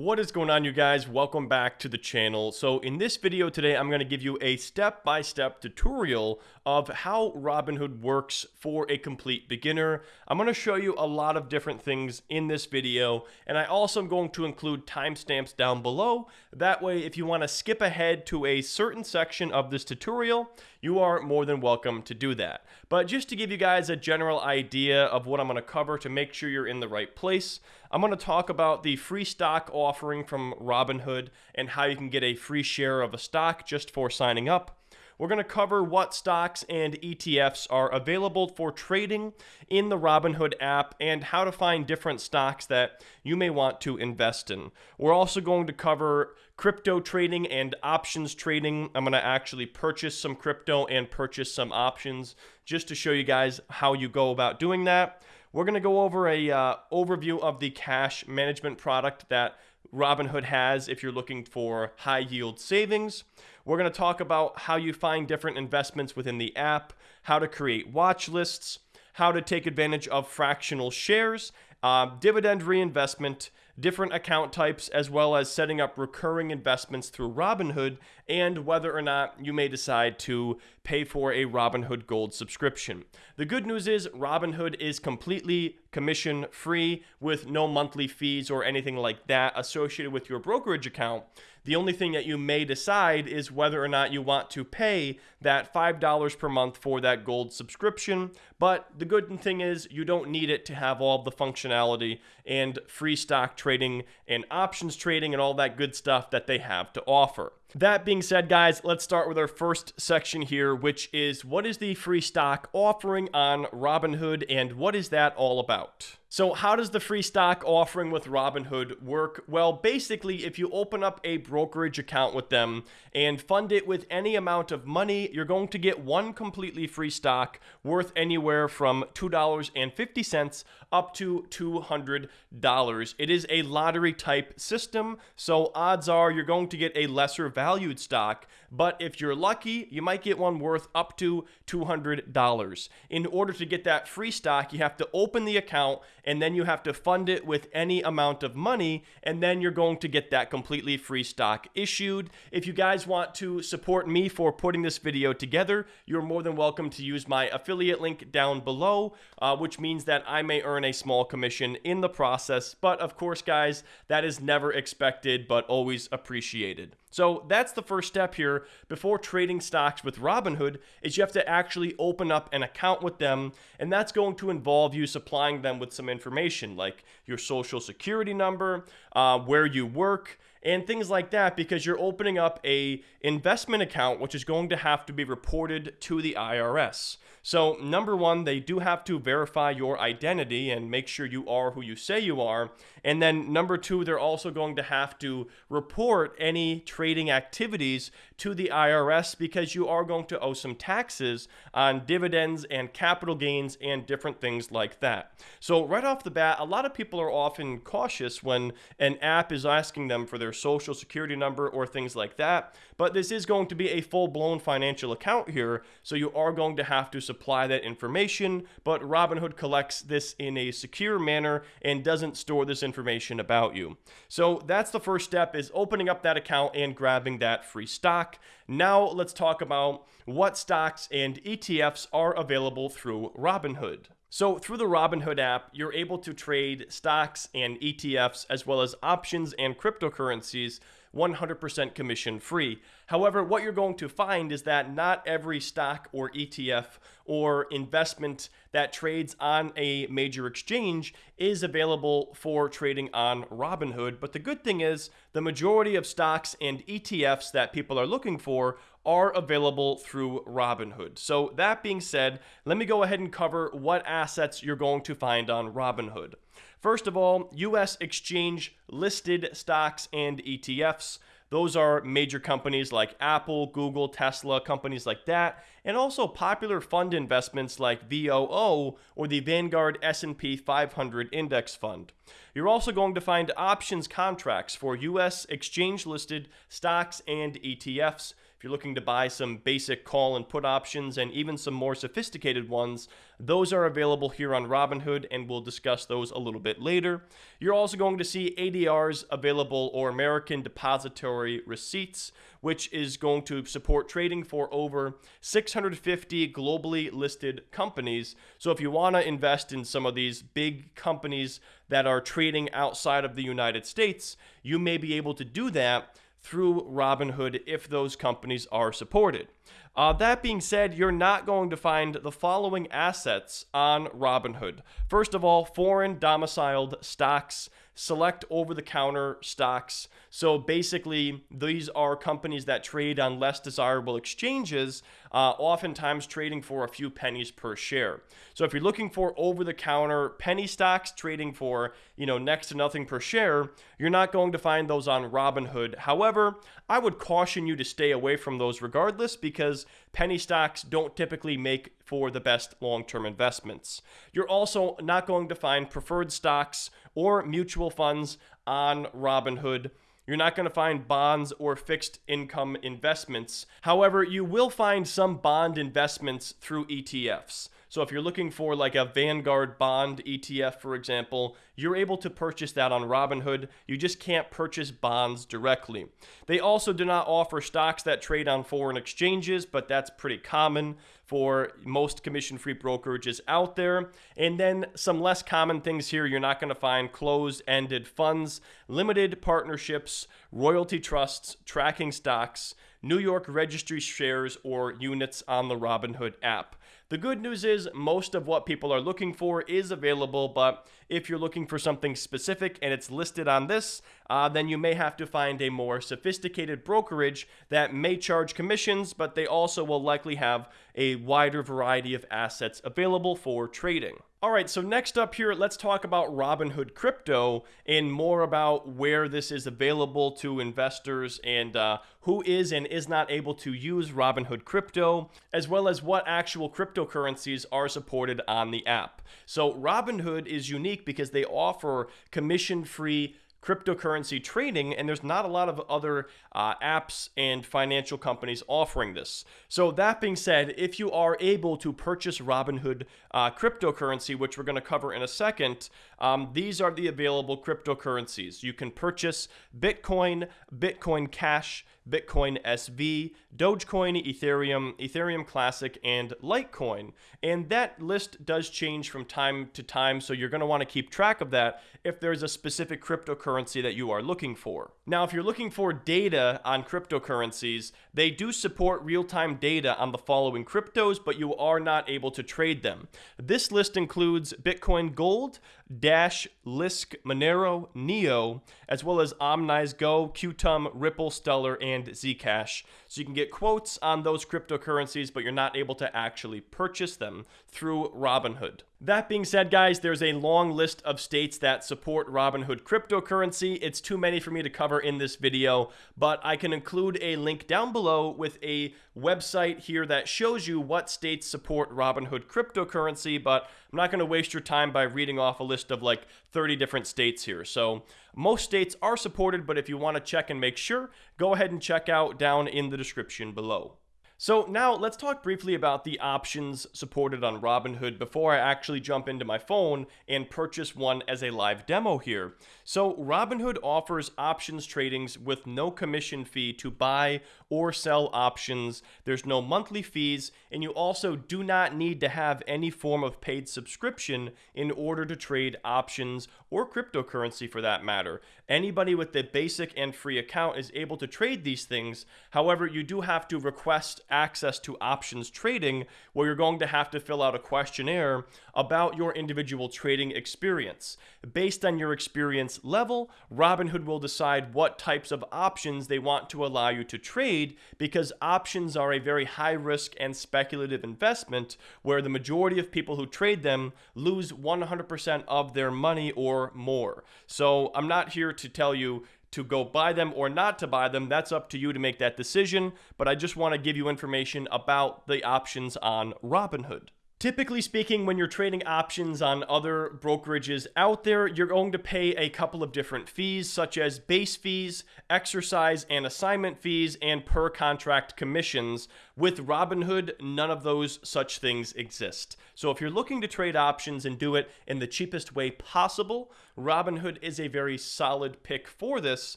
What is going on you guys? Welcome back to the channel. So in this video today, I'm going to give you a step-by-step -step tutorial of how Robinhood works for a complete beginner. I'm going to show you a lot of different things in this video, and I also am going to include timestamps down below. That way, if you want to skip ahead to a certain section of this tutorial, you are more than welcome to do that. But just to give you guys a general idea of what I'm going to cover to make sure you're in the right place, I'm going to talk about the free stock offering from Robinhood and how you can get a free share of a stock just for signing up. We're going to cover what stocks and ETFs are available for trading in the Robinhood app and how to find different stocks that you may want to invest in. We're also going to cover crypto trading and options trading. I'm going to actually purchase some crypto and purchase some options just to show you guys how you go about doing that. We're going to go over a uh, overview of the cash management product that Robinhood has if you're looking for high yield savings. We're going to talk about how you find different investments within the app, how to create watch lists, how to take advantage of fractional shares, uh, dividend reinvestment, different account types, as well as setting up recurring investments through Robinhood, and whether or not you may decide to pay for a Robinhood Gold subscription. The good news is Robinhood is completely commission free with no monthly fees or anything like that associated with your brokerage account. The only thing that you may decide is whether or not you want to pay that $5 per month for that gold subscription. But the good thing is you don't need it to have all the functionality and free stock trading and options trading and all that good stuff that they have to offer. That being said, guys, let's start with our first section here, which is what is the free stock offering on Robinhood and what is that all about? So how does the free stock offering with Robinhood work? Well, basically, if you open up a brokerage account with them and fund it with any amount of money, you're going to get one completely free stock worth anywhere from $2.50 up to $200. It is a lottery type system, so odds are you're going to get a lesser valued stock, but if you're lucky, you might get one worth up to $200. In order to get that free stock, you have to open the account and then you have to fund it with any amount of money, and then you're going to get that completely free stock issued. If you guys want to support me for putting this video together, you're more than welcome to use my affiliate link down below, uh, which means that I may earn a small commission in the process. But of course, guys, that is never expected, but always appreciated. So that's the first step here before trading stocks with Robinhood is you have to actually open up an account with them and that's going to involve you supplying them with some information like your social security number, uh, where you work, and things like that because you're opening up a investment account which is going to have to be reported to the IRS. So, number one, they do have to verify your identity and make sure you are who you say you are. And then, number two, they're also going to have to report any trading activities to the IRS because you are going to owe some taxes on dividends and capital gains and different things like that. So, right off the bat, a lot of people are often cautious when an app is asking them for their social security number or things like that. But this is going to be a full blown financial account here, so you are going to have to supply that information, but Robinhood collects this in a secure manner and doesn't store this information about you. So that's the first step is opening up that account and grabbing that free stock. Now let's talk about what stocks and ETFs are available through Robinhood. So through the Robinhood app, you're able to trade stocks and ETFs as well as options and cryptocurrencies 100% commission free. However, what you're going to find is that not every stock or ETF or investment that trades on a major exchange is available for trading on Robinhood. But the good thing is, the majority of stocks and ETFs that people are looking for are available through Robinhood. So, that being said, let me go ahead and cover what assets you're going to find on Robinhood. First of all, US exchange listed stocks and ETFs. Those are major companies like Apple, Google, Tesla, companies like that, and also popular fund investments like VOO or the Vanguard S&P 500 Index Fund. You're also going to find options contracts for US exchange listed stocks and ETFs if you're looking to buy some basic call and put options and even some more sophisticated ones, those are available here on Robinhood, and we'll discuss those a little bit later. You're also going to see ADRs available or American Depository Receipts, which is going to support trading for over 650 globally listed companies. So if you want to invest in some of these big companies that are trading outside of the United States, you may be able to do that through Robinhood if those companies are supported. Uh, that being said, you're not going to find the following assets on Robinhood. First of all, foreign domiciled stocks, select over the counter stocks. So basically, these are companies that trade on less desirable exchanges, uh, oftentimes trading for a few pennies per share. So if you're looking for over the counter penny stocks trading for, you know, next to nothing per share, you're not going to find those on Robinhood. However, I would caution you to stay away from those regardless because penny stocks don't typically make for the best long term investments. You're also not going to find preferred stocks or mutual funds on Robinhood. You're not going to find bonds or fixed income investments. However, you will find some bond investments through ETFs. So if you're looking for like a Vanguard bond ETF, for example, you're able to purchase that on Robinhood. You just can't purchase bonds directly. They also do not offer stocks that trade on foreign exchanges, but that's pretty common for most commission free brokerages out there. And then some less common things here you're not going to find closed ended funds, limited partnerships, royalty trusts, tracking stocks, New York registry shares, or units on the Robinhood app. The good news is most of what people are looking for is available, but if you're looking for something specific and it's listed on this, uh, then you may have to find a more sophisticated brokerage that may charge commissions, but they also will likely have a wider variety of assets available for trading. All right, so next up here, let's talk about Robinhood Crypto and more about where this is available to investors and uh, who is and is not able to use Robinhood Crypto, as well as what actual cryptocurrencies are supported on the app. So, Robinhood is unique because they offer commission free cryptocurrency trading, and there's not a lot of other uh, apps and financial companies offering this. So, that being said, if you are able to purchase Robinhood uh, cryptocurrency, which we're going to cover in a second, um, these are the available cryptocurrencies. You can purchase Bitcoin, Bitcoin Cash, Bitcoin SV, Dogecoin, Ethereum, Ethereum Classic, and Litecoin. And that list does change from time to time, so you're going to want to keep track of that if there's a specific cryptocurrency that you are looking for. Now, if you're looking for data on cryptocurrencies, they do support real time data on the following cryptos, but you are not able to trade them. This list includes Bitcoin Gold, Dash, Lisk, Monero, Neo, as well as OmiseGO, Qtum, Ripple, Stellar, and Zcash. So you can get quotes on those cryptocurrencies, but you're not able to actually purchase them through Robinhood. That being said, guys, there's a long list of states that support Robinhood cryptocurrency. It's too many for me to cover in this video, but I can include a link down below with a website here that shows you what states support Robinhood cryptocurrency, but I'm not going to waste your time by reading off a list of like 30 different states here. So most states are supported, but if you want to check and make sure, go ahead and check out down in the description below. So now let's talk briefly about the options supported on Robinhood before I actually jump into my phone and purchase one as a live demo here. So Robinhood offers options tradings with no commission fee to buy or sell options. There's no monthly fees, and you also do not need to have any form of paid subscription in order to trade options or cryptocurrency for that matter. Anybody with the basic and free account is able to trade these things. However, you do have to request access to options trading, where you're going to have to fill out a questionnaire about your individual trading experience. Based on your experience level, Robinhood will decide what types of options they want to allow you to trade because options are a very high risk and speculative investment where the majority of people who trade them lose 100% of their money or more. So I'm not here to tell you to go buy them or not to buy them. That's up to you to make that decision. But I just want to give you information about the options on Robinhood. Typically speaking, when you're trading options on other brokerages out there, you're going to pay a couple of different fees, such as base fees, exercise and assignment fees, and per contract commissions. With Robinhood, none of those such things exist. So if you're looking to trade options and do it in the cheapest way possible, Robinhood is a very solid pick for this.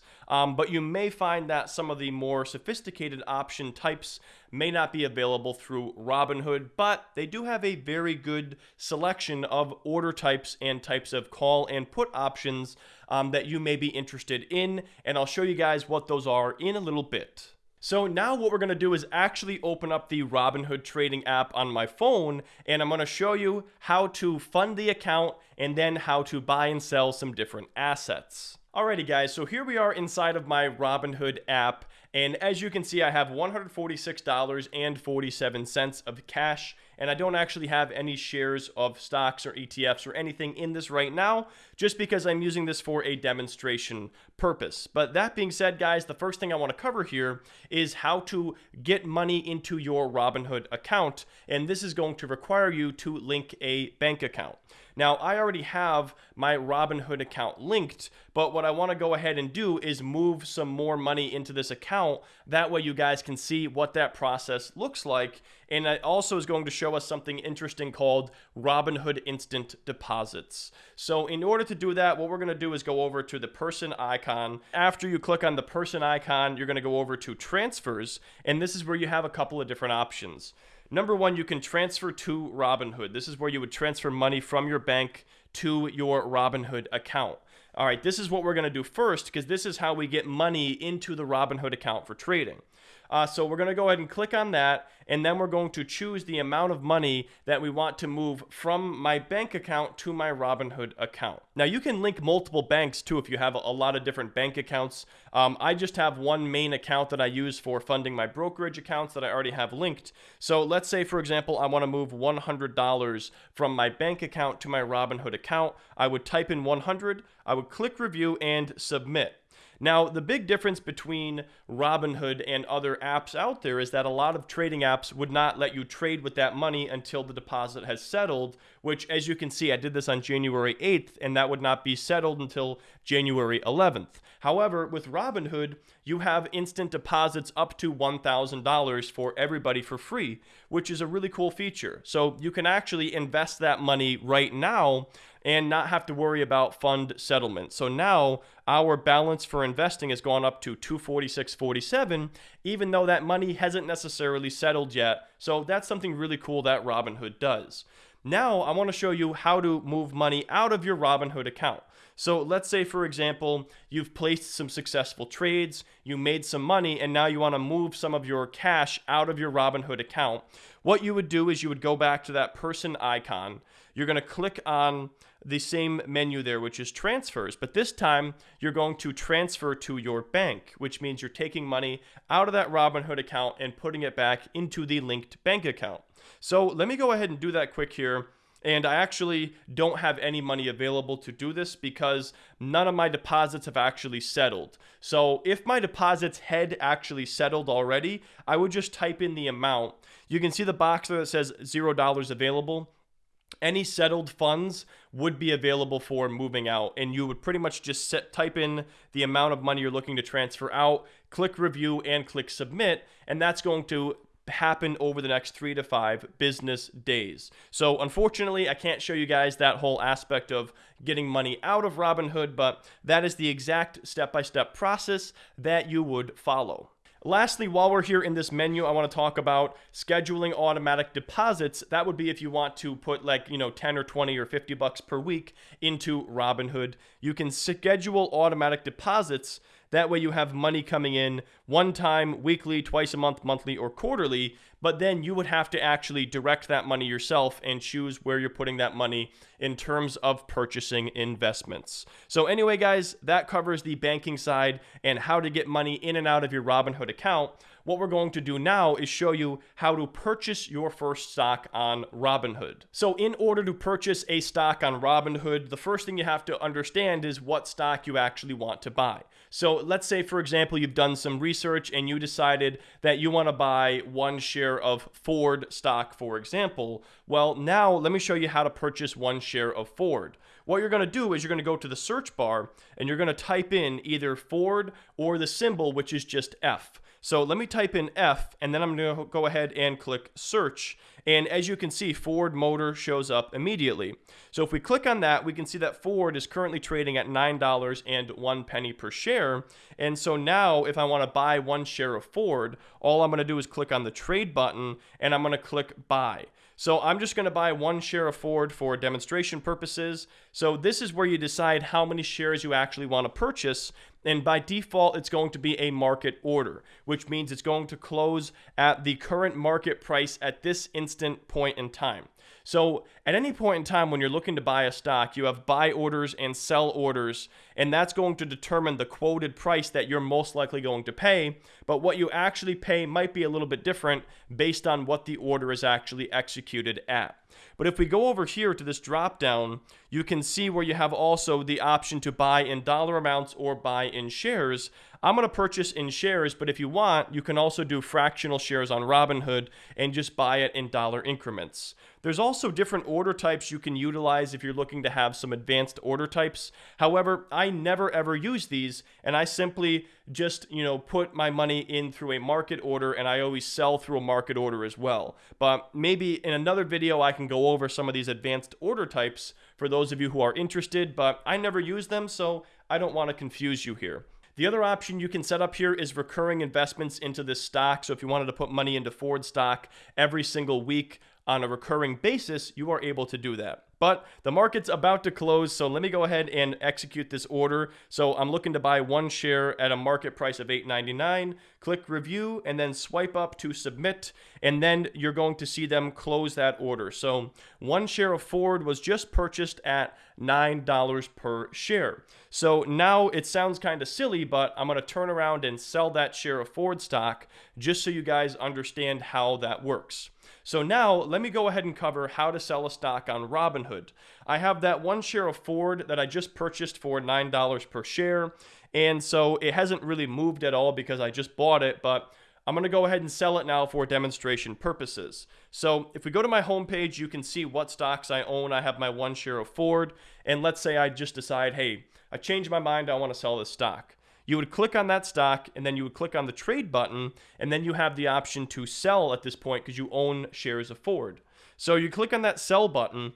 Um, but you may find that some of the more sophisticated option types may not be available through Robinhood, but they do have a very good selection of order types and types of call and put options um, that you may be interested in. And I'll show you guys what those are in a little bit. So now what we're going to do is actually open up the Robinhood trading app on my phone and I'm going to show you how to fund the account and then how to buy and sell some different assets. Alrighty guys, so here we are inside of my Robinhood app and as you can see I have $146.47 of cash and I don't actually have any shares of stocks or ETFs or anything in this right now, just because I'm using this for a demonstration purpose. But that being said, guys, the first thing I want to cover here is how to get money into your Robinhood account, and this is going to require you to link a bank account. Now, I already have my Robinhood account linked, but what I want to go ahead and do is move some more money into this account. That way you guys can see what that process looks like. And it also is going to show us something interesting called Robinhood Instant Deposits. So in order to do that, what we're going to do is go over to the person icon. After you click on the person icon, you're going to go over to transfers. And this is where you have a couple of different options. Number one, you can transfer to Robinhood. This is where you would transfer money from your bank to your Robinhood account. All right, this is what we're going to do first because this is how we get money into the Robinhood account for trading. Uh, so we're going to go ahead and click on that, and then we're going to choose the amount of money that we want to move from my bank account to my Robinhood account. Now you can link multiple banks too if you have a lot of different bank accounts. Um, I just have one main account that I use for funding my brokerage accounts that I already have linked. So let's say, for example, I want to move $100 from my bank account to my Robinhood account. I would type in 100, I would click review and submit. Now, the big difference between Robinhood and other apps out there is that a lot of trading apps would not let you trade with that money until the deposit has settled, which, as you can see, I did this on January 8th, and that would not be settled until January 11th. However, with Robinhood, you have instant deposits up to $1,000 for everybody for free, which is a really cool feature. So you can actually invest that money right now and not have to worry about fund settlement. So now our balance for investing has gone up to 246.47 even though that money hasn't necessarily settled yet. So that's something really cool that Robinhood does. Now I want to show you how to move money out of your Robinhood account. So let's say, for example, you've placed some successful trades, you made some money, and now you want to move some of your cash out of your Robinhood account. What you would do is you would go back to that person icon. You're going to click on the same menu there, which is transfers. But this time, you're going to transfer to your bank, which means you're taking money out of that Robinhood account and putting it back into the linked bank account. So let me go ahead and do that quick here. And I actually don't have any money available to do this because none of my deposits have actually settled. So if my deposits had actually settled already, I would just type in the amount. You can see the box there that says $0 available any settled funds would be available for moving out and you would pretty much just set type in the amount of money you're looking to transfer out click review and click submit and that's going to happen over the next three to five business days. So, unfortunately, I can't show you guys that whole aspect of getting money out of Robinhood, but that is the exact step by step process that you would follow. Lastly, while we're here in this menu, I want to talk about scheduling automatic deposits. That would be if you want to put like, you know, 10 or 20 or 50 bucks per week into Robinhood. You can schedule automatic deposits that way you have money coming in one time, weekly, twice a month, monthly, or quarterly. But then you would have to actually direct that money yourself and choose where you're putting that money in terms of purchasing investments. So, anyway, guys, that covers the banking side and how to get money in and out of your Robinhood account. What we're going to do now is show you how to purchase your first stock on Robinhood. So in order to purchase a stock on Robinhood, the first thing you have to understand is what stock you actually want to buy. So let's say, for example, you've done some research and you decided that you want to buy one share of Ford stock, for example. Well, now let me show you how to purchase one share of Ford. What you're going to do is you're going to go to the search bar and you're going to type in either Ford or the symbol, which is just F. So let me type in F and then I'm going to go ahead and click search. And as you can see, Ford Motor shows up immediately. So if we click on that, we can see that Ford is currently trading at $9 and one penny per share. And so now if I want to buy one share of Ford, all I'm going to do is click on the trade button and I'm going to click buy. So I'm just going to buy one share of Ford for demonstration purposes. So this is where you decide how many shares you actually want to purchase. And by default, it's going to be a market order, which means it's going to close at the current market price at this instant point in time. So at any point in time when you're looking to buy a stock, you have buy orders and sell orders, and that's going to determine the quoted price that you're most likely going to pay. But what you actually pay might be a little bit different based on what the order is actually executed at. But if we go over here to this drop down, you can see where you have also the option to buy in dollar amounts or buy in shares. I'm going to purchase in shares, but if you want, you can also do fractional shares on Robinhood and just buy it in dollar increments. There's also different order types you can utilize if you're looking to have some advanced order types. However, I never ever use these and I simply just, you know, put my money in through a market order and I always sell through a market order as well. But maybe in another video I can go over some of these advanced order types for those of you who are interested, but I never use them, so I don't want to confuse you here. The other option you can set up here is recurring investments into this stock. So if you wanted to put money into Ford stock every single week, on a recurring basis, you are able to do that. But the market's about to close, so let me go ahead and execute this order. So I'm looking to buy one share at a market price of $8.99. Click review and then swipe up to submit, and then you're going to see them close that order. So one share of Ford was just purchased at $9 per share. So now it sounds kind of silly, but I'm going to turn around and sell that share of Ford stock just so you guys understand how that works. So now let me go ahead and cover how to sell a stock on Robinhood. I have that one share of Ford that I just purchased for $9 per share. And so it hasn't really moved at all because I just bought it, but I'm going to go ahead and sell it now for demonstration purposes. So if we go to my homepage, you can see what stocks I own. I have my one share of Ford. And let's say I just decide, hey, I changed my mind. I want to sell this stock you would click on that stock and then you would click on the trade button and then you have the option to sell at this point because you own shares of Ford. So you click on that sell button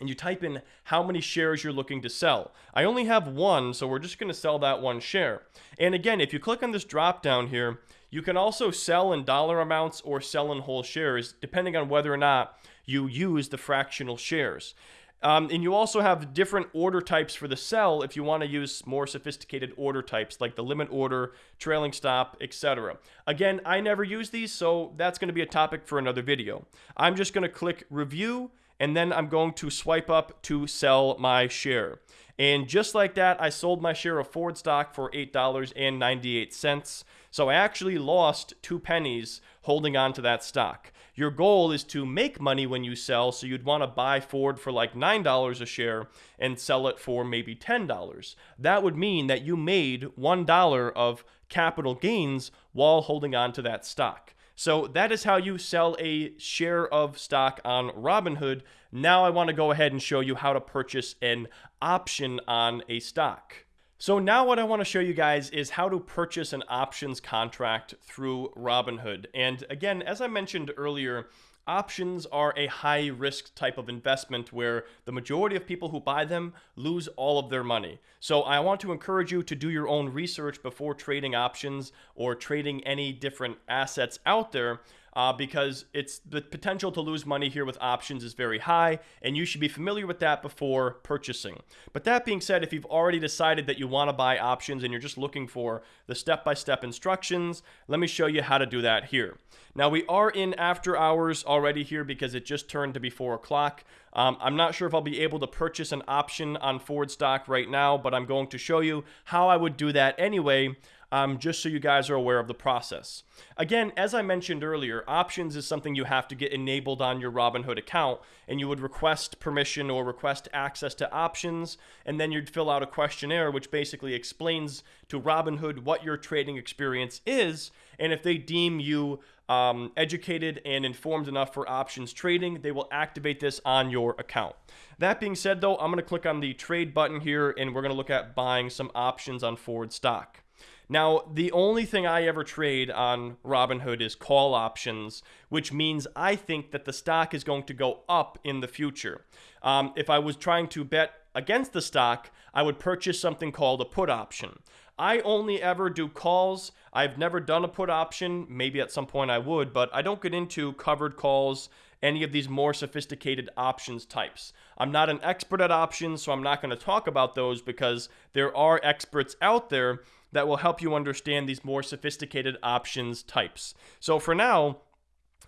and you type in how many shares you're looking to sell. I only have one, so we're just going to sell that one share. And again, if you click on this drop down here, you can also sell in dollar amounts or sell in whole shares, depending on whether or not you use the fractional shares. Um, and you also have different order types for the sell if you want to use more sophisticated order types like the limit order, trailing stop, etc. Again, I never use these, so that's going to be a topic for another video. I'm just going to click review and then I'm going to swipe up to sell my share. And just like that, I sold my share of Ford stock for $8.98. So I actually lost two pennies holding on to that stock. Your goal is to make money when you sell, so you'd want to buy Ford for like $9 a share and sell it for maybe $10. That would mean that you made $1 of capital gains while holding on to that stock. So that is how you sell a share of stock on Robinhood. Now I want to go ahead and show you how to purchase an option on a stock. So now what I want to show you guys is how to purchase an options contract through Robinhood. And again, as I mentioned earlier, options are a high risk type of investment where the majority of people who buy them lose all of their money. So I want to encourage you to do your own research before trading options or trading any different assets out there uh, because it's the potential to lose money here with options is very high, and you should be familiar with that before purchasing. But that being said, if you've already decided that you want to buy options and you're just looking for the step-by-step instructions, let me show you how to do that here. Now we are in after hours already here because it just turned to be four o'clock. Um, I'm not sure if I'll be able to purchase an option on Ford stock right now, but I'm going to show you how I would do that anyway. Um, just so you guys are aware of the process. Again, as I mentioned earlier, options is something you have to get enabled on your Robinhood account, and you would request permission or request access to options, and then you'd fill out a questionnaire which basically explains to Robinhood what your trading experience is, and if they deem you um, educated and informed enough for options trading, they will activate this on your account. That being said, though, I'm going to click on the trade button here, and we're going to look at buying some options on Ford stock. Now, the only thing I ever trade on Robinhood is call options, which means I think that the stock is going to go up in the future. Um, if I was trying to bet against the stock, I would purchase something called a put option. I only ever do calls. I've never done a put option. Maybe at some point I would, but I don't get into covered calls, any of these more sophisticated options types. I'm not an expert at options, so I'm not going to talk about those because there are experts out there that will help you understand these more sophisticated options types. So for now,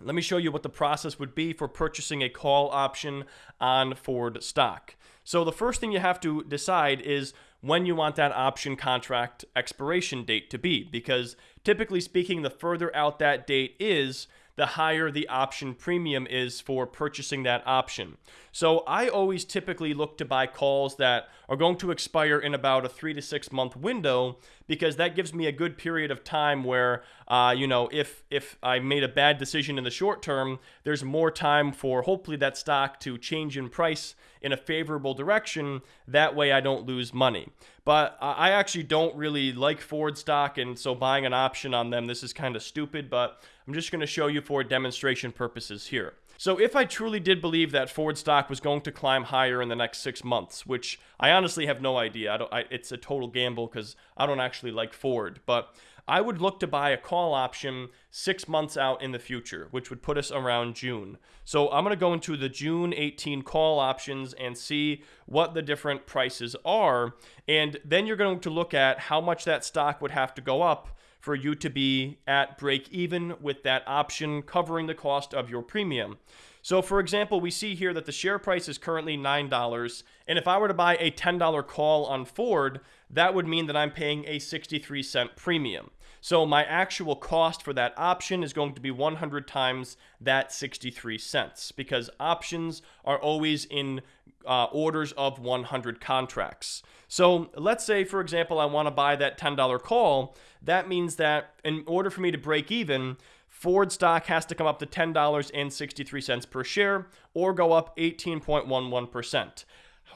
let me show you what the process would be for purchasing a call option on Ford stock. So the first thing you have to decide is when you want that option contract expiration date to be because typically speaking the further out that date is the higher the option premium is for purchasing that option. So I always typically look to buy calls that are going to expire in about a three to six month window because that gives me a good period of time where, uh, you know, if if I made a bad decision in the short term, there's more time for hopefully that stock to change in price in a favorable direction. That way I don't lose money. But I actually don't really like Ford stock, and so buying an option on them, this is kind of stupid, but I'm just going to show you for demonstration purposes here. So if I truly did believe that Ford stock was going to climb higher in the next six months, which I honestly have no idea, I don't, I, it's a total gamble because I don't actually like Ford, but I would look to buy a call option six months out in the future, which would put us around June. So I'm going to go into the June 18 call options and see what the different prices are. And then you're going to look at how much that stock would have to go up for you to be at break even with that option covering the cost of your premium. So, for example, we see here that the share price is currently $9. And if I were to buy a $10 call on Ford, that would mean that I'm paying a 63 cent premium. So, my actual cost for that option is going to be 100 times that 63 cents because options are always in uh, orders of 100 contracts. So, let's say, for example, I want to buy that $10 call. That means that in order for me to break even, Ford stock has to come up to $10.63 per share or go up 18.11%.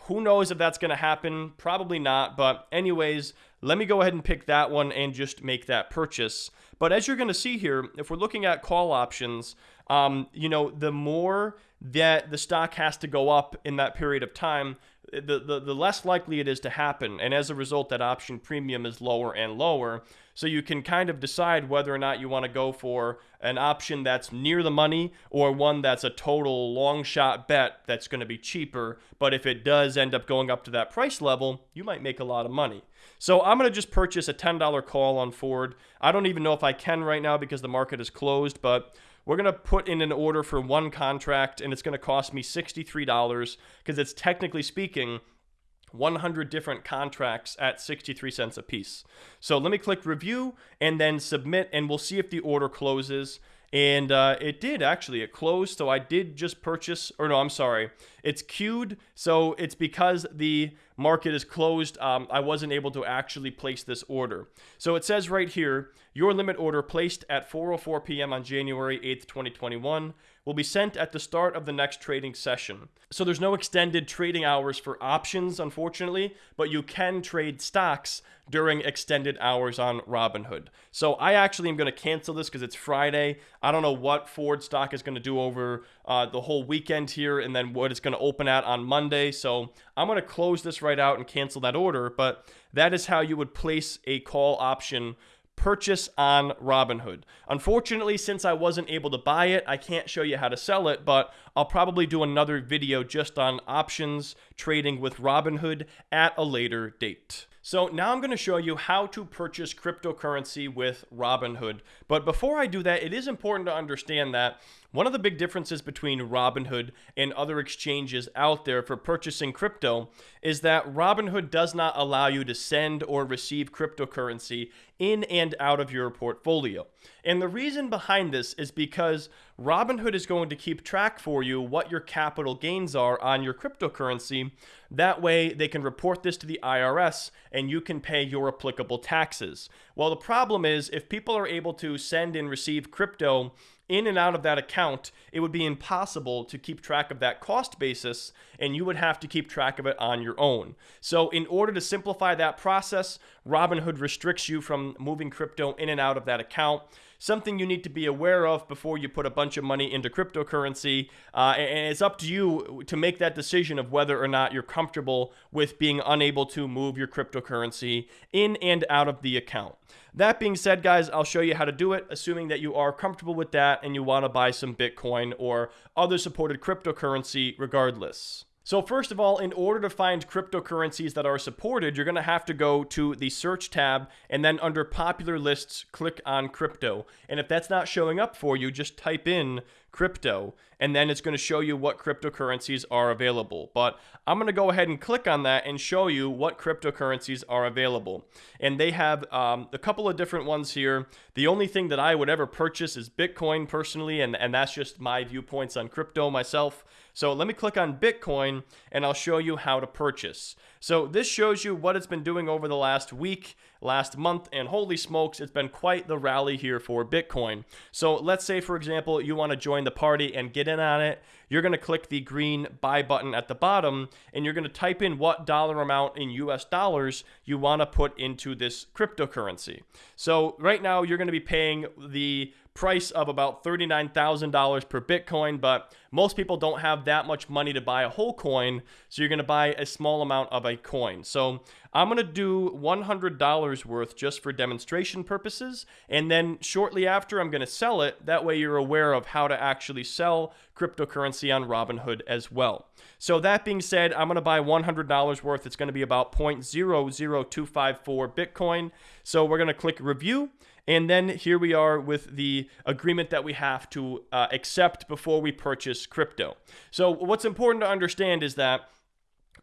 Who knows if that's going to happen? Probably not. But, anyways, let me go ahead and pick that one and just make that purchase. But as you're going to see here, if we're looking at call options, um, you know, the more that the stock has to go up in that period of time, the, the, the less likely it is to happen. And as a result, that option premium is lower and lower. So you can kind of decide whether or not you want to go for an option that's near the money or one that's a total long shot bet that's going to be cheaper. But if it does end up going up to that price level, you might make a lot of money. So I'm going to just purchase a $10 call on Ford. I don't even know if I can right now because the market is closed, but we're going to put in an order for one contract and it's going to cost me $63 because it's technically speaking 100 different contracts at 63 cents a piece. So let me click review and then submit and we'll see if the order closes. And uh, it did actually, it closed. So I did just purchase, or no, I'm sorry, it's queued. So it's because the market is closed, um, I wasn't able to actually place this order. So it says right here, your limit order placed at 4:04 p.m. on January 8th, 2021 will be sent at the start of the next trading session. So there's no extended trading hours for options, unfortunately, but you can trade stocks during extended hours on Robinhood. So I actually am going to cancel this because it's Friday. I don't know what Ford stock is going to do over uh, the whole weekend here and then what it's going to open at on Monday. So I'm going to close this right out and cancel that order. But that is how you would place a call option purchase on Robinhood. Unfortunately, since I wasn't able to buy it, I can't show you how to sell it, but I'll probably do another video just on options trading with Robinhood at a later date. So now I'm going to show you how to purchase cryptocurrency with Robinhood. But before I do that, it is important to understand that one of the big differences between Robinhood and other exchanges out there for purchasing crypto is that Robinhood does not allow you to send or receive cryptocurrency in and out of your portfolio. And the reason behind this is because Robinhood is going to keep track for you what your capital gains are on your cryptocurrency. That way, they can report this to the IRS and you can pay your applicable taxes. Well, the problem is if people are able to send and receive crypto in and out of that account, it would be impossible to keep track of that cost basis, and you would have to keep track of it on your own. So, in order to simplify that process, Robinhood restricts you from moving crypto in and out of that account something you need to be aware of before you put a bunch of money into cryptocurrency. Uh, and it's up to you to make that decision of whether or not you're comfortable with being unable to move your cryptocurrency in and out of the account. That being said, guys, I'll show you how to do it, assuming that you are comfortable with that and you want to buy some Bitcoin or other supported cryptocurrency regardless. So first of all, in order to find cryptocurrencies that are supported, you're going to have to go to the search tab and then under popular lists, click on crypto. And if that's not showing up for you, just type in crypto, and then it's going to show you what cryptocurrencies are available. But I'm going to go ahead and click on that and show you what cryptocurrencies are available. And they have um, a couple of different ones here. The only thing that I would ever purchase is Bitcoin personally, and, and that's just my viewpoints on crypto myself. So let me click on Bitcoin and I'll show you how to purchase. So this shows you what it's been doing over the last week, last month, and holy smokes, it's been quite the rally here for Bitcoin. So let's say, for example, you want to join the party and get in on it. You're going to click the green buy button at the bottom and you're going to type in what dollar amount in US dollars you want to put into this cryptocurrency. So right now you're going to be paying the price of about $39,000 per Bitcoin, but most people don't have that much money to buy a whole coin, so you're going to buy a small amount of a coin. So I'm going to do $100 worth just for demonstration purposes, and then shortly after I'm going to sell it. That way you're aware of how to actually sell cryptocurrency on Robinhood as well. So that being said, I'm going to buy $100 worth. It's going to be about 0.00254 Bitcoin. So we're going to click review. And then here we are with the agreement that we have to uh, accept before we purchase crypto. So what's important to understand is that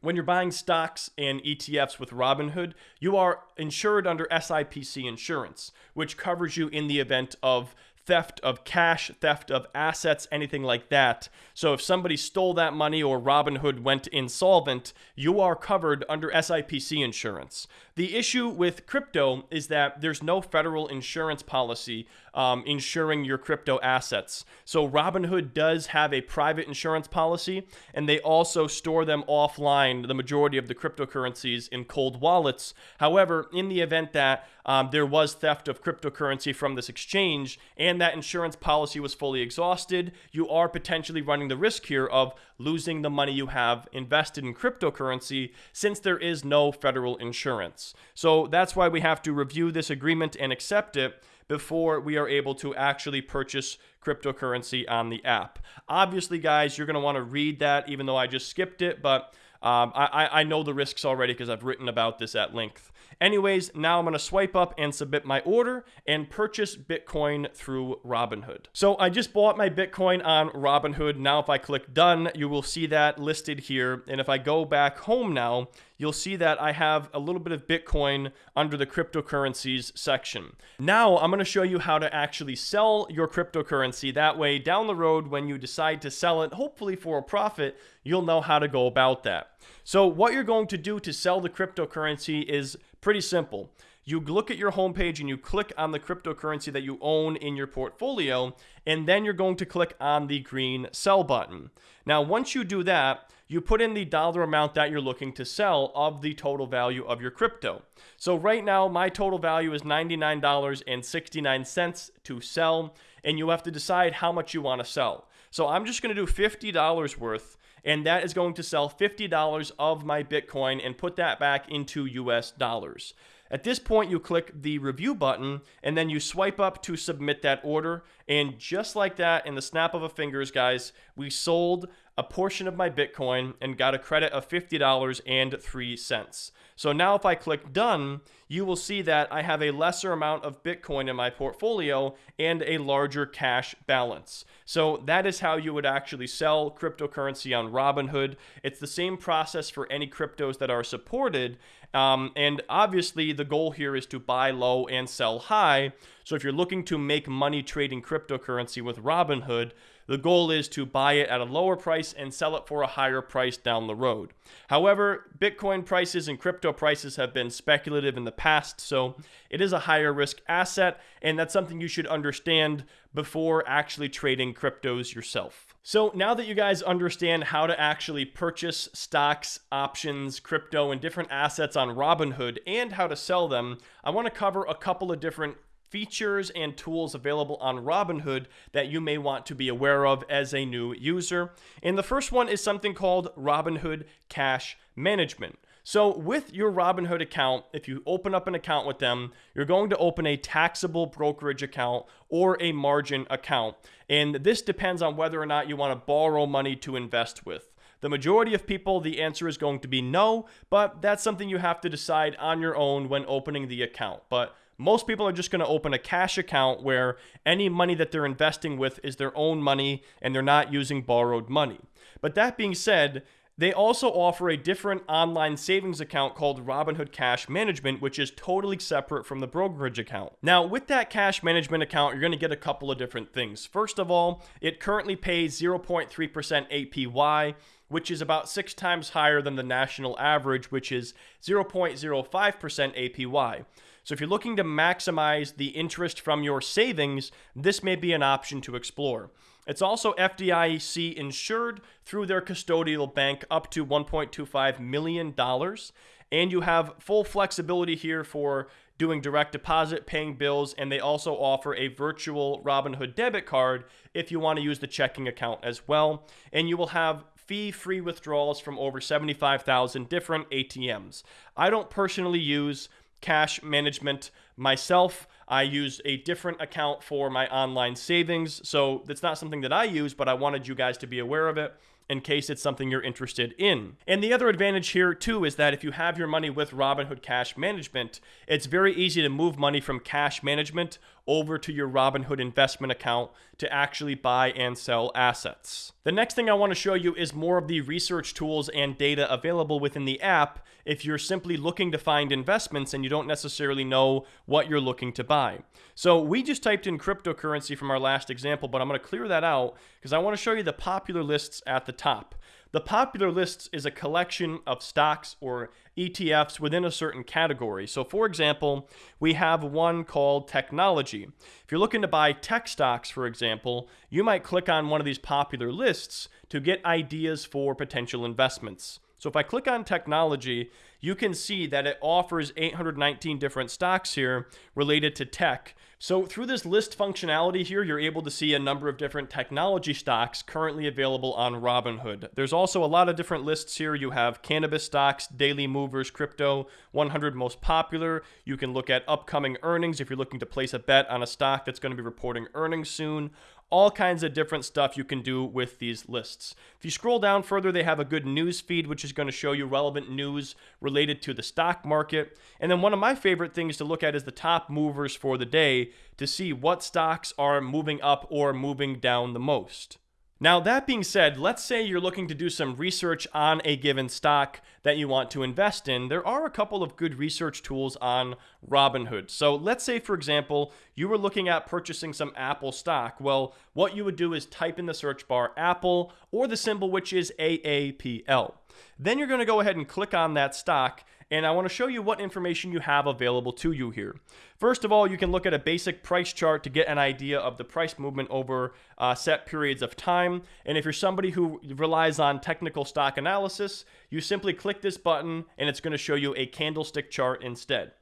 when you're buying stocks and ETFs with Robinhood, you are insured under SIPC insurance, which covers you in the event of theft of cash, theft of assets, anything like that. So if somebody stole that money or Robinhood went insolvent, you are covered under SIPC insurance. The issue with crypto is that there's no federal insurance policy um, insuring your crypto assets. So Robinhood does have a private insurance policy, and they also store them offline, the majority of the cryptocurrencies in cold wallets. However, in the event that um, there was theft of cryptocurrency from this exchange and that insurance policy was fully exhausted, you are potentially running the risk here of losing the money you have invested in cryptocurrency since there is no federal insurance. So that's why we have to review this agreement and accept it before we are able to actually purchase cryptocurrency on the app. Obviously, guys, you're going to want to read that even though I just skipped it, but um, I, I know the risks already because I've written about this at length. Anyways, now I'm going to swipe up and submit my order and purchase Bitcoin through Robinhood. So I just bought my Bitcoin on Robinhood. Now if I click done, you will see that listed here. And if I go back home now, you'll see that I have a little bit of Bitcoin under the cryptocurrencies section. Now I'm going to show you how to actually sell your cryptocurrency. That way down the road when you decide to sell it, hopefully for a profit, you'll know how to go about that. So what you're going to do to sell the cryptocurrency is pretty simple. You look at your homepage and you click on the cryptocurrency that you own in your portfolio, and then you're going to click on the green sell button. Now, once you do that, you put in the dollar amount that you're looking to sell of the total value of your crypto. So right now, my total value is $99.69 to sell, and you have to decide how much you want to sell. So I'm just going to do $50 worth and that is going to sell $50 of my Bitcoin and put that back into US dollars. At this point, you click the review button and then you swipe up to submit that order. And just like that, in the snap of a fingers, guys, we sold a portion of my Bitcoin and got a credit of $50.03. So now if I click done, you will see that I have a lesser amount of Bitcoin in my portfolio and a larger cash balance. So that is how you would actually sell cryptocurrency on Robinhood. It's the same process for any cryptos that are supported. Um, and obviously, the goal here is to buy low and sell high. So if you're looking to make money trading cryptocurrency with Robinhood, the goal is to buy it at a lower price and sell it for a higher price down the road. However, Bitcoin prices and crypto prices have been speculative in the past, so it is a higher risk asset, and that's something you should understand before actually trading cryptos yourself. So now that you guys understand how to actually purchase stocks, options, crypto, and different assets on Robinhood and how to sell them, I want to cover a couple of different features and tools available on Robinhood that you may want to be aware of as a new user. And the first one is something called Robinhood Cash Management. So, with your Robinhood account, if you open up an account with them, you're going to open a taxable brokerage account or a margin account. And this depends on whether or not you want to borrow money to invest with. The majority of people, the answer is going to be no, but that's something you have to decide on your own when opening the account. But most people are just going to open a cash account where any money that they're investing with is their own money and they're not using borrowed money. But that being said, they also offer a different online savings account called Robinhood Cash Management, which is totally separate from the brokerage account. Now, with that cash management account, you're going to get a couple of different things. First of all, it currently pays 0.3% APY, which is about six times higher than the national average, which is 0.05% APY. So if you're looking to maximize the interest from your savings, this may be an option to explore. It's also FDIC insured through their custodial bank up to $1.25 million. And you have full flexibility here for doing direct deposit, paying bills, and they also offer a virtual Robinhood debit card if you want to use the checking account as well. And you will have fee free withdrawals from over 75,000 different ATMs. I don't personally use cash management myself. I use a different account for my online savings. So that's not something that I use, but I wanted you guys to be aware of it in case it's something you're interested in. And the other advantage here too is that if you have your money with Robinhood Cash Management, it's very easy to move money from cash management over to your Robinhood investment account to actually buy and sell assets. The next thing I want to show you is more of the research tools and data available within the app if you're simply looking to find investments and you don't necessarily know what you're looking to buy. So we just typed in cryptocurrency from our last example, but I'm going to clear that out because I want to show you the popular lists at the top. The popular lists is a collection of stocks or ETFs within a certain category. So, for example, we have one called technology. If you're looking to buy tech stocks, for example, you might click on one of these popular lists to get ideas for potential investments. So if I click on technology, you can see that it offers 819 different stocks here related to tech. So through this list functionality here, you're able to see a number of different technology stocks currently available on Robinhood. There's also a lot of different lists here. You have cannabis stocks, daily movers, crypto, 100 most popular. You can look at upcoming earnings if you're looking to place a bet on a stock that's going to be reporting earnings soon all kinds of different stuff you can do with these lists. If you scroll down further, they have a good news feed, which is going to show you relevant news related to the stock market. And then one of my favorite things to look at is the top movers for the day to see what stocks are moving up or moving down the most. Now, that being said, let's say you're looking to do some research on a given stock that you want to invest in. There are a couple of good research tools on Robinhood. So, let's say, for example, you were looking at purchasing some Apple stock. Well, what you would do is type in the search bar Apple or the symbol which is AAPL. Then you're going to go ahead and click on that stock and I want to show you what information you have available to you here. First of all, you can look at a basic price chart to get an idea of the price movement over uh, set periods of time. And if you're somebody who relies on technical stock analysis, you simply click this button and it's going to show you a candlestick chart instead.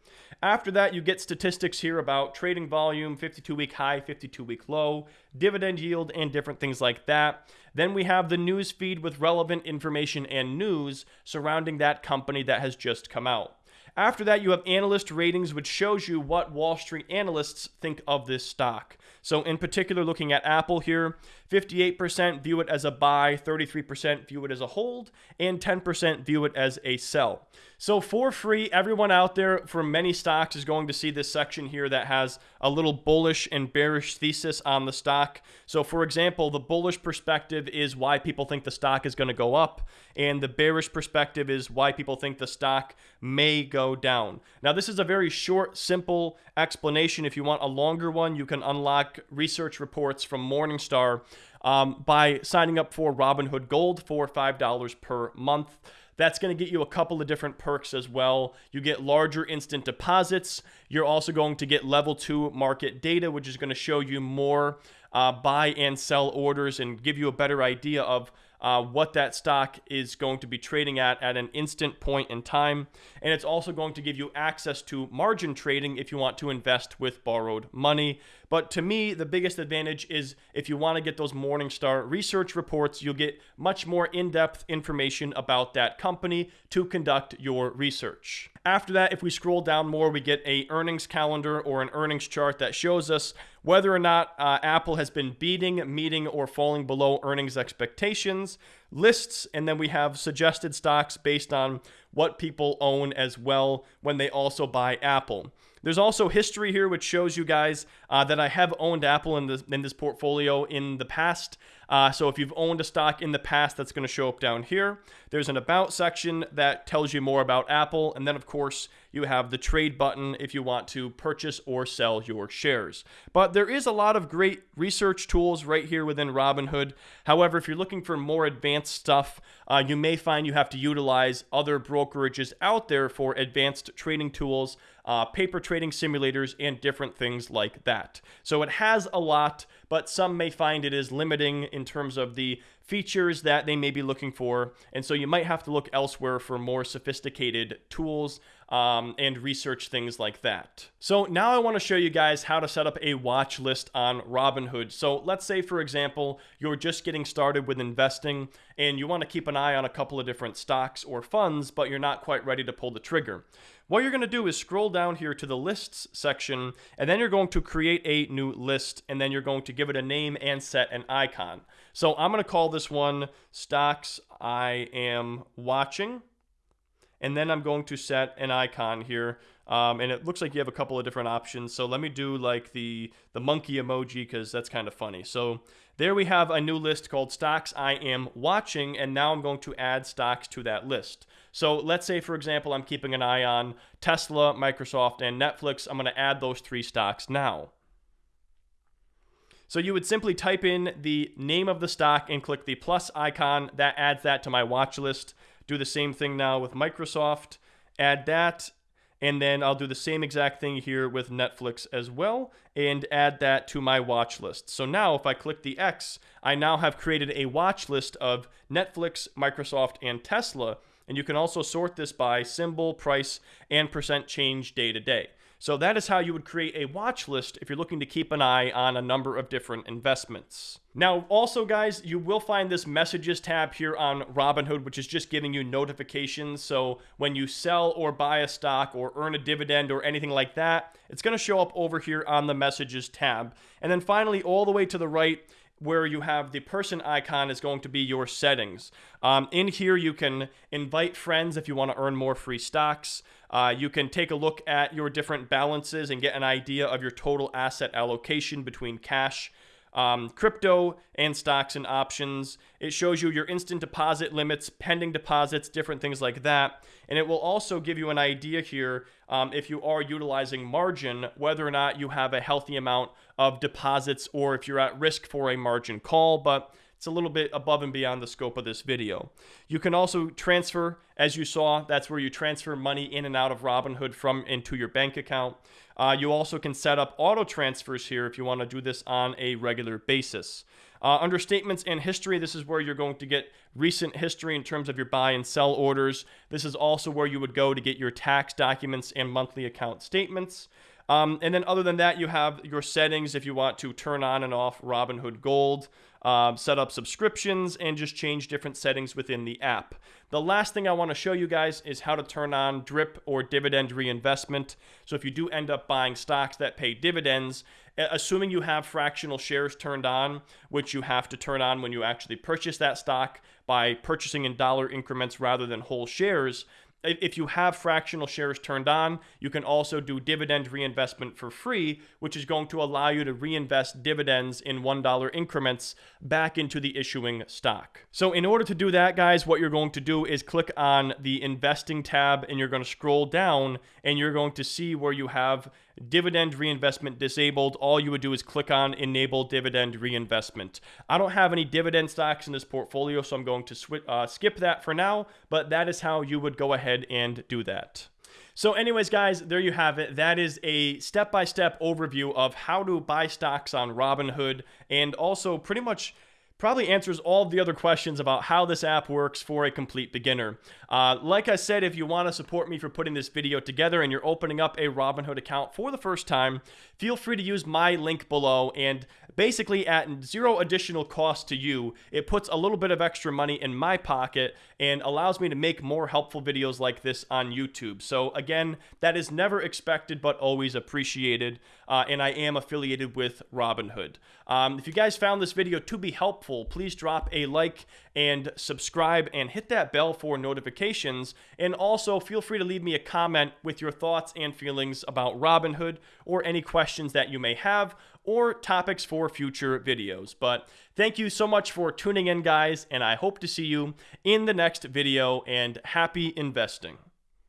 After that, you get statistics here about trading volume, 52 week high, 52 week low, dividend yield, and different things like that. Then we have the news feed with relevant information and news surrounding that company that has just come out. After that, you have analyst ratings, which shows you what Wall Street analysts think of this stock. So, in particular, looking at Apple here, 58% view it as a buy, 33% view it as a hold, and 10% view it as a sell. So, for free, everyone out there for many stocks is going to see this section here that has a little bullish and bearish thesis on the stock. So, for example, the bullish perspective is why people think the stock is going to go up, and the bearish perspective is why people think the stock may go down. Now, this is a very short, simple explanation. If you want a longer one, you can unlock research reports from Morningstar um, by signing up for Robinhood Gold for $5 per month. That's going to get you a couple of different perks as well. You get larger instant deposits. You're also going to get level two market data, which is going to show you more uh, buy and sell orders and give you a better idea of uh, what that stock is going to be trading at at an instant point in time. And it's also going to give you access to margin trading if you want to invest with borrowed money. But to me, the biggest advantage is if you want to get those Morningstar research reports, you'll get much more in depth information about that company to conduct your research. After that, if we scroll down more, we get a earnings calendar or an earnings chart that shows us whether or not uh, Apple has been beating, meeting, or falling below earnings expectations, lists, and then we have suggested stocks based on what people own as well when they also buy Apple. There's also history here, which shows you guys uh, that I have owned Apple in this, in this portfolio in the past. Uh, so if you've owned a stock in the past, that's going to show up down here. There's an About section that tells you more about Apple. And then, of course, you have the trade button if you want to purchase or sell your shares. But there is a lot of great research tools right here within Robinhood. However, if you're looking for more advanced stuff, uh, you may find you have to utilize other brokerages out there for advanced trading tools, uh, paper trading simulators, and different things like that. So it has a lot, but some may find it is limiting in terms of the features that they may be looking for. And so you might have to look elsewhere for more sophisticated tools um, and research things like that. So now I want to show you guys how to set up a watch list on Robinhood. So let's say, for example, you're just getting started with investing and you want to keep an eye on a couple of different stocks or funds, but you're not quite ready to pull the trigger. What you're going to do is scroll down here to the lists section, and then you're going to create a new list, and then you're going to give it a name and set an icon. So I'm going to call this one Stocks I Am Watching and then I'm going to set an icon here. Um, and it looks like you have a couple of different options. So let me do like the, the monkey emoji because that's kind of funny. So there we have a new list called stocks I am watching. And now I'm going to add stocks to that list. So let's say, for example, I'm keeping an eye on Tesla, Microsoft, and Netflix. I'm going to add those three stocks now. So you would simply type in the name of the stock and click the plus icon. That adds that to my watch list. Do the same thing now with Microsoft. Add that. And then I'll do the same exact thing here with Netflix as well and add that to my watch list. So now if I click the X, I now have created a watch list of Netflix, Microsoft, and Tesla. And you can also sort this by symbol, price, and percent change day to day. So that is how you would create a watch list if you're looking to keep an eye on a number of different investments. Now, also, guys, you will find this messages tab here on Robinhood, which is just giving you notifications. So when you sell or buy a stock or earn a dividend or anything like that, it's going to show up over here on the messages tab. And then finally, all the way to the right, where you have the person icon is going to be your settings. Um, in here, you can invite friends if you want to earn more free stocks. Uh, you can take a look at your different balances and get an idea of your total asset allocation between cash, um, crypto, and stocks and options. It shows you your instant deposit limits, pending deposits, different things like that. And it will also give you an idea here um, if you are utilizing margin, whether or not you have a healthy amount of deposits or if you're at risk for a margin call. But it's a little bit above and beyond the scope of this video. You can also transfer, as you saw, that's where you transfer money in and out of Robinhood from into your bank account. Uh, you also can set up auto transfers here if you want to do this on a regular basis. Uh, under statements and history, this is where you're going to get recent history in terms of your buy and sell orders. This is also where you would go to get your tax documents and monthly account statements. Um, and then other than that, you have your settings if you want to turn on and off Robinhood Gold um, set up subscriptions, and just change different settings within the app. The last thing I want to show you guys is how to turn on DRIP or dividend reinvestment. So if you do end up buying stocks that pay dividends, assuming you have fractional shares turned on, which you have to turn on when you actually purchase that stock by purchasing in dollar increments rather than whole shares, if you have fractional shares turned on, you can also do dividend reinvestment for free, which is going to allow you to reinvest dividends in $1 increments back into the issuing stock. So in order to do that, guys, what you're going to do is click on the investing tab and you're going to scroll down and you're going to see where you have dividend reinvestment disabled. All you would do is click on enable dividend reinvestment. I don't have any dividend stocks in this portfolio, so I'm going to uh, skip that for now, but that is how you would go ahead and do that. So anyways, guys, there you have it. That is a step-by-step -step overview of how to buy stocks on Robinhood and also pretty much probably answers all the other questions about how this app works for a complete beginner. Uh, like I said, if you want to support me for putting this video together and you're opening up a Robinhood account for the first time, feel free to use my link below and basically at zero additional cost to you, it puts a little bit of extra money in my pocket and allows me to make more helpful videos like this on YouTube. So again, that is never expected but always appreciated. Uh, and I am affiliated with Robinhood. Um, if you guys found this video to be helpful, please drop a like and subscribe and hit that bell for notifications. And also feel free to leave me a comment with your thoughts and feelings about Robinhood or any questions that you may have or topics for future videos. But thank you so much for tuning in, guys, and I hope to see you in the next video, and happy investing.